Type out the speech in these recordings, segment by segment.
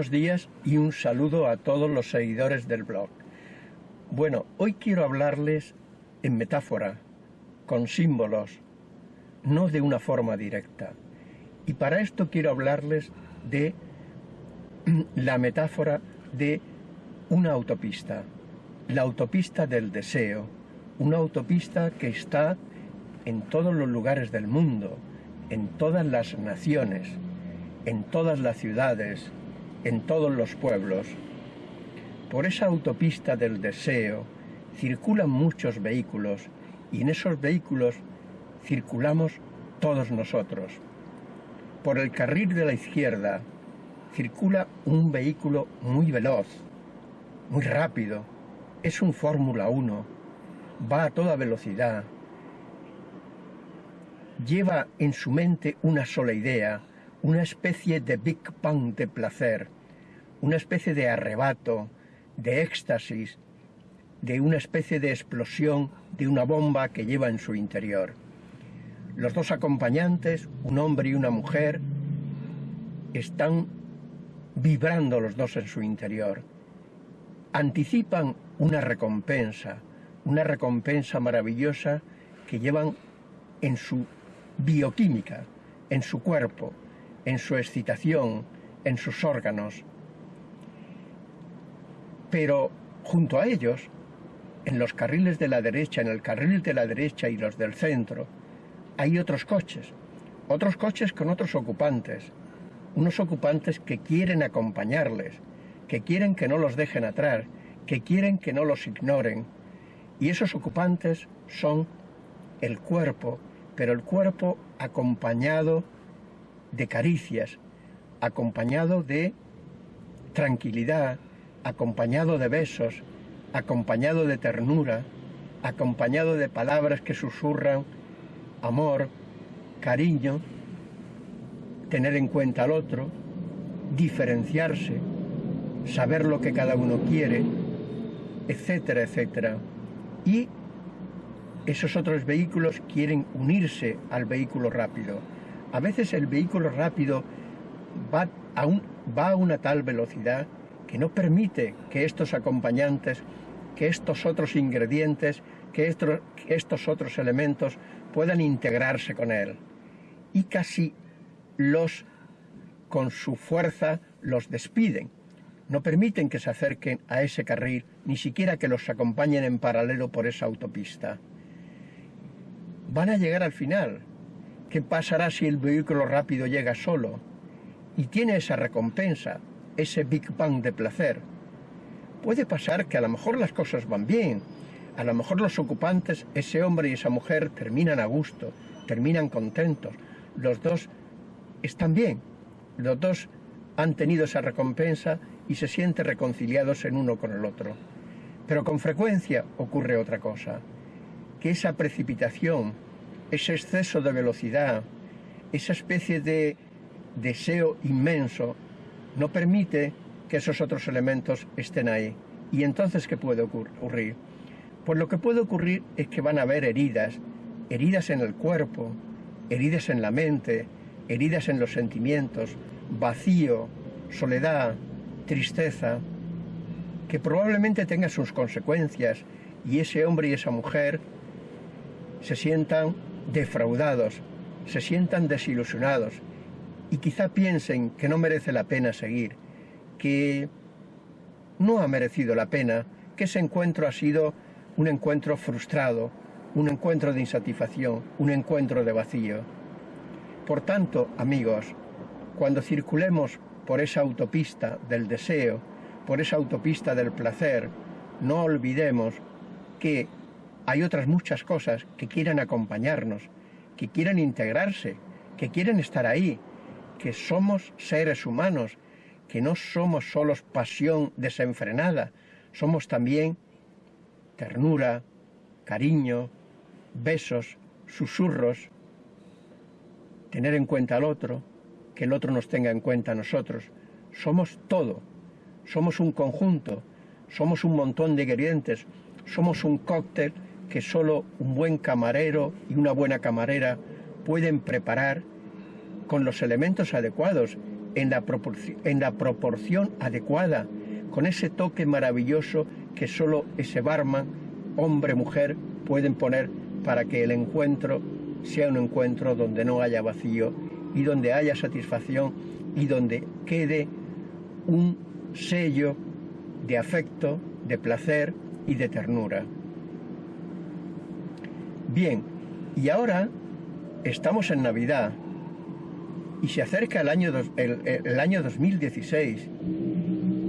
Buenos días y un saludo a todos los seguidores del blog. Bueno, hoy quiero hablarles en metáfora, con símbolos, no de una forma directa. Y para esto quiero hablarles de la metáfora de una autopista, la autopista del deseo, una autopista que está en todos los lugares del mundo, en todas las naciones, en todas las ciudades, en todos los pueblos. Por esa autopista del deseo circulan muchos vehículos y en esos vehículos circulamos todos nosotros. Por el carril de la izquierda circula un vehículo muy veloz, muy rápido, es un Fórmula 1, va a toda velocidad, lleva en su mente una sola idea, una especie de Big Bang de placer, una especie de arrebato, de éxtasis, de una especie de explosión de una bomba que lleva en su interior. Los dos acompañantes, un hombre y una mujer, están vibrando los dos en su interior. Anticipan una recompensa, una recompensa maravillosa que llevan en su bioquímica, en su cuerpo, en su excitación, en sus órganos. Pero junto a ellos, en los carriles de la derecha, en el carril de la derecha y los del centro, hay otros coches, otros coches con otros ocupantes, unos ocupantes que quieren acompañarles, que quieren que no los dejen atrás, que quieren que no los ignoren. Y esos ocupantes son el cuerpo, pero el cuerpo acompañado de caricias, acompañado de tranquilidad, acompañado de besos, acompañado de ternura, acompañado de palabras que susurran amor, cariño, tener en cuenta al otro, diferenciarse, saber lo que cada uno quiere, etcétera, etcétera. Y esos otros vehículos quieren unirse al vehículo rápido. A veces el vehículo rápido va a, una tal velocidad que no permite que estos acompañantes, que estos otros ingredientes, que estos otros elementos puedan integrarse con él. Y casi los, con su fuerza, los despiden. No permiten que se acerquen a ese carril, ni siquiera que los acompañen en paralelo por esa autopista. Van a llegar al final. ¿Qué pasará si el vehículo rápido llega solo? Y tiene esa recompensa, ese Big Bang de placer. Puede pasar que a lo mejor las cosas van bien, a lo mejor los ocupantes, ese hombre y esa mujer, terminan a gusto, terminan contentos, los dos están bien, los dos han tenido esa recompensa y se sienten reconciliados en uno con el otro. Pero con frecuencia ocurre otra cosa, que esa precipitación, ese exceso de velocidad, esa especie de deseo inmenso, no permite que esos otros elementos estén ahí. ¿Y entonces qué puede ocurrir? Pues lo que puede ocurrir es que van a haber heridas, heridas en el cuerpo, heridas en la mente, heridas en los sentimientos, vacío, soledad, tristeza, que probablemente tenga sus consecuencias y ese hombre y esa mujer se sientan defraudados, se sientan desilusionados y quizá piensen que no merece la pena seguir, que no ha merecido la pena, que ese encuentro ha sido un encuentro frustrado, un encuentro de insatisfacción, un encuentro de vacío. Por tanto, amigos, cuando circulemos por esa autopista del deseo, por esa autopista del placer, no olvidemos que hay otras muchas cosas que quieren acompañarnos, que quieren integrarse, que quieren estar ahí, que somos seres humanos, que no somos solos pasión desenfrenada, somos también ternura, cariño, besos, susurros, tener en cuenta al otro, que el otro nos tenga en cuenta a nosotros. Somos todo, somos un conjunto, somos un montón de ingredientes, somos un cóctel que solo un buen camarero y una buena camarera pueden preparar con los elementos adecuados en la, proporción adecuada, con ese toque maravilloso que solo ese barman, hombre, mujer, pueden poner para que el encuentro sea un encuentro donde no haya vacío y donde haya satisfacción y donde quede un sello de afecto, de placer y de ternura. Bien, y ahora estamos en Navidad y se acerca el año, el, año 2016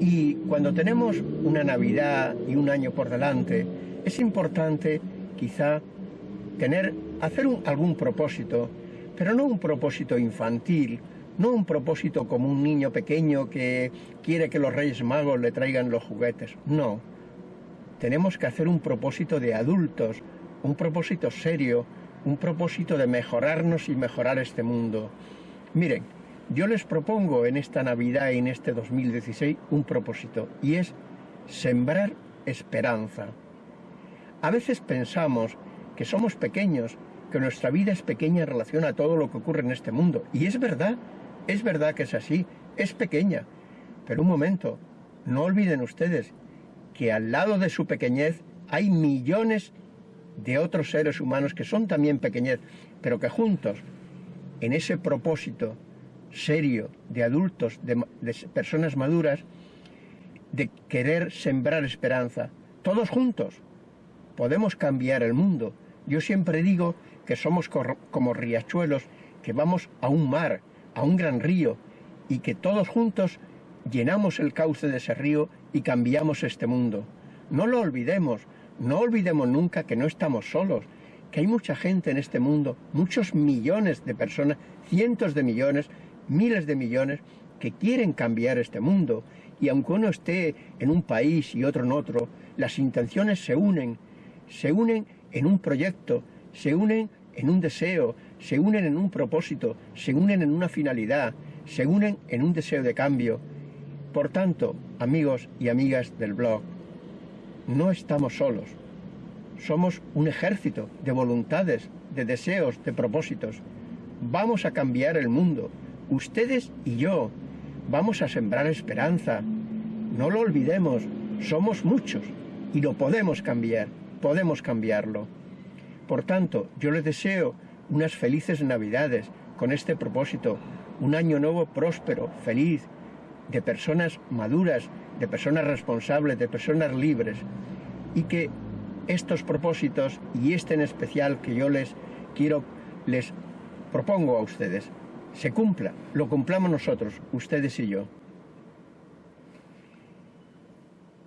y cuando tenemos una Navidad y un año por delante, es importante quizá tener, hacer algún propósito, pero no un propósito infantil, no un propósito como un niño pequeño que quiere que los Reyes Magos le traigan los juguetes, no. Tenemos que hacer un propósito de adultos, un propósito serio, un propósito de mejorarnos y mejorar este mundo. Miren, yo les propongo en esta Navidad y en este 2016 un propósito y es sembrar esperanza. A veces pensamos que somos pequeños, que nuestra vida es pequeña en relación a todo lo que ocurre en este mundo. Y es verdad, es verdad que es así, es pequeña. Pero un momento, no olviden ustedes que al lado de su pequeñez hay millones de otros seres humanos que son también pequeñez, pero que juntos, en ese propósito serio de adultos, de, personas maduras, de querer sembrar esperanza, todos juntos, podemos cambiar el mundo. Yo siempre digo que somos como riachuelos, que vamos a un mar, a un gran río, y que todos juntos llenamos el cauce de ese río y cambiamos este mundo. No lo olvidemos, no olvidemos nunca que no estamos solos, que hay mucha gente en este mundo, muchos millones de personas, cientos de millones, miles de millones, que quieren cambiar este mundo. Y aunque uno esté en un país y otro en otro, las intenciones se unen, se unen en un proyecto, se unen en un deseo, se unen en un propósito, se unen en una finalidad, se unen en un deseo de cambio. Por tanto, amigos y amigas del blog, no estamos solos. Somos un ejército de voluntades, de deseos, de propósitos. Vamos a cambiar el mundo. Ustedes y yo vamos a sembrar esperanza. No lo olvidemos, somos muchos y lo podemos cambiar, podemos cambiarlo. Por tanto, yo les deseo unas felices navidades con este propósito, un año nuevo próspero, feliz, de personas maduras, de personas responsables, de personas libres, y que estos propósitos y este en especial que yo les quiero, les propongo a ustedes, se cumpla, lo cumplamos nosotros, ustedes y yo.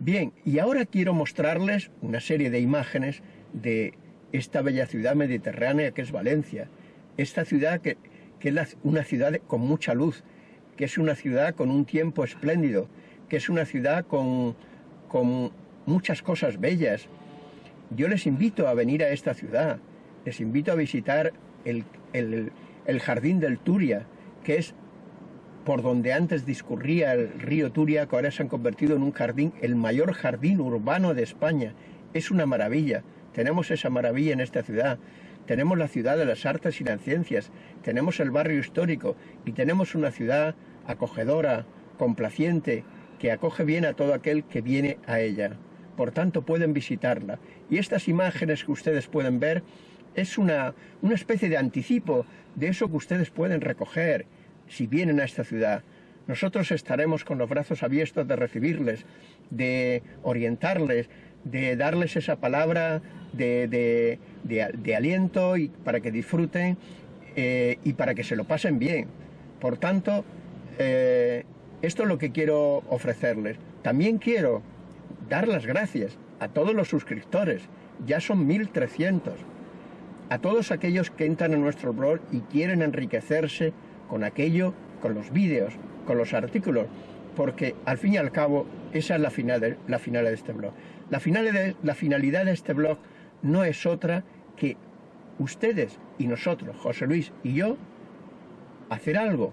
Bien, y ahora quiero mostrarles una serie de imágenes de esta bella ciudad mediterránea que es Valencia. Esta ciudad que, es una ciudad con mucha luz, que es una ciudad con un tiempo espléndido, que es una ciudad con, con muchas cosas bellas. Yo les invito a venir a esta ciudad, les invito a visitar el, el jardín del Turia, que es por donde antes discurría el río Turia, que ahora se han convertido en un jardín, el mayor jardín urbano de España. Es una maravilla. Tenemos esa maravilla en esta ciudad. Tenemos la ciudad de las artes y las ciencias, tenemos el barrio histórico y tenemos una ciudad acogedora, complaciente, que acoge bien a todo aquel que viene a ella. Por tanto, pueden visitarla. Y estas imágenes que ustedes pueden ver es una, una especie de anticipo de eso que ustedes pueden recoger si vienen a esta ciudad. Nosotros estaremos con los brazos abiertos de recibirles, de orientarles, de darles esa palabra de, aliento y para que disfruten eh, y para que se lo pasen bien. Por tanto, eh, esto es lo que quiero ofrecerles. También quiero dar las gracias a todos los suscriptores, ya son 1.300, a todos aquellos que entran en nuestro blog y quieren enriquecerse con aquello, con los vídeos, con los artículos, porque al fin y al cabo esa es la, final de, la final de este blog. La finalidad de este blog no es otra que ustedes y nosotros, José Luis y yo, hacer algo,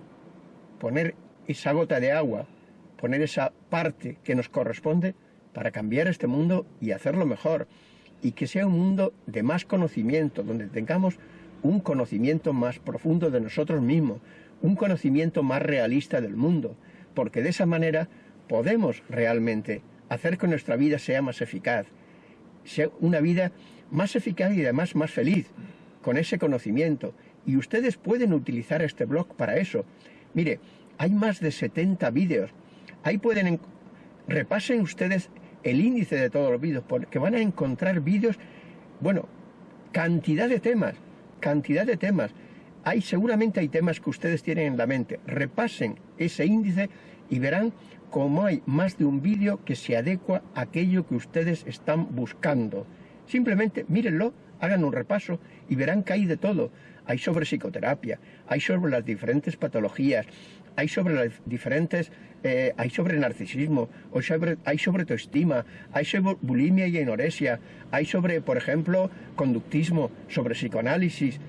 poner esa gota de agua, poner esa parte que nos corresponde para cambiar este mundo y hacerlo mejor. Y que sea un mundo de más conocimiento, donde tengamos un conocimiento más profundo de nosotros mismos, un conocimiento más realista del mundo, porque de esa manera podemos realmente hacer que nuestra vida sea más eficaz, sea una vida más eficaz y además más feliz, con ese conocimiento. Y ustedes pueden utilizar este blog para eso. Mire, hay más de 70 vídeos. Ahí pueden... Repasen ustedes el índice de todos los vídeos, porque van a encontrar vídeos, bueno, cantidad de temas, cantidad de temas. Hay, seguramente hay temas que ustedes tienen en la mente. Repasen ese índice y verán cómo hay más de un vídeo que se adecua a aquello que ustedes están buscando. Simplemente mírenlo, hagan un repaso y verán que hay de todo. Hay sobre psicoterapia, hay sobre las diferentes patologías, hay sobre las diferentes, eh, hay sobre narcisismo, hay sobre, hay sobre autoestima, hay sobre bulimia y anorexia, hay sobre, por ejemplo, conductismo, sobre psicoanálisis.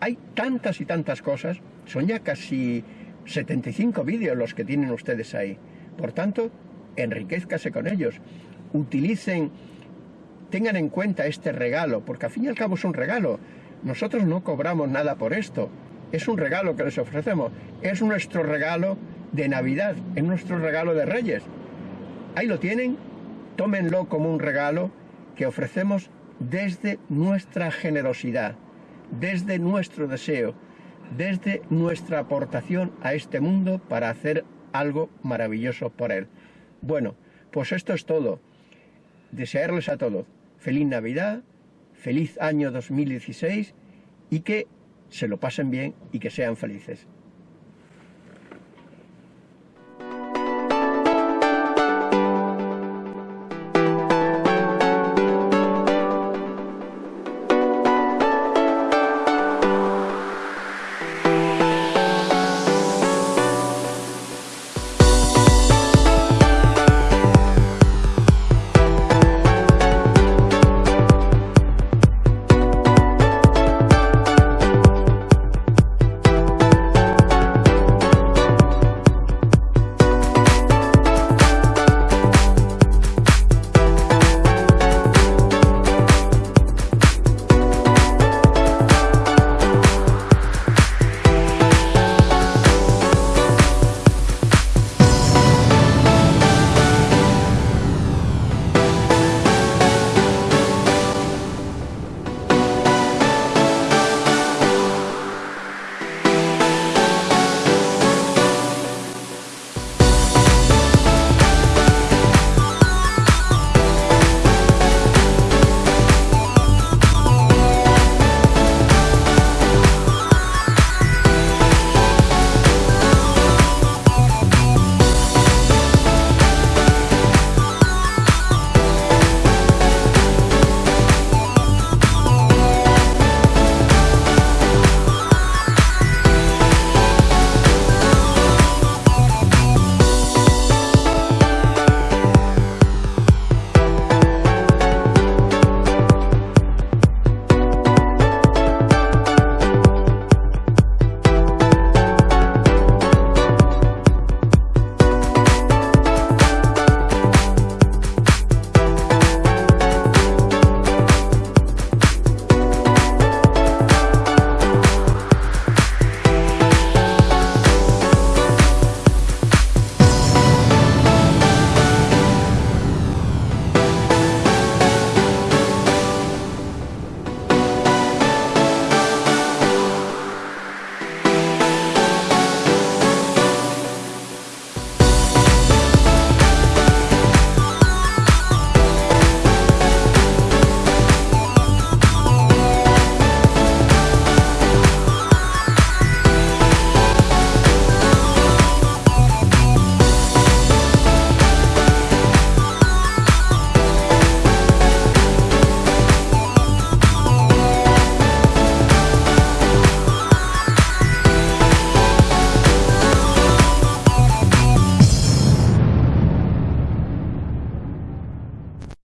Hay tantas y tantas cosas, son ya casi 75 vídeos los que tienen ustedes ahí. Por tanto, enriquezcase con ellos. Utilicen, tengan en cuenta este regalo, porque al fin y al cabo es un regalo. Nosotros no cobramos nada por esto. Es un regalo que les ofrecemos. Es nuestro regalo de Navidad, es nuestro regalo de Reyes. Ahí lo tienen, tómenlo como un regalo que ofrecemos desde nuestra generosidad, desde nuestro deseo, desde nuestra aportación a este mundo para hacer algo maravilloso por él. Bueno, pues esto es todo. Desearles a todos feliz Navidad, feliz año 2016 y que se lo pasen bien y que sean felices.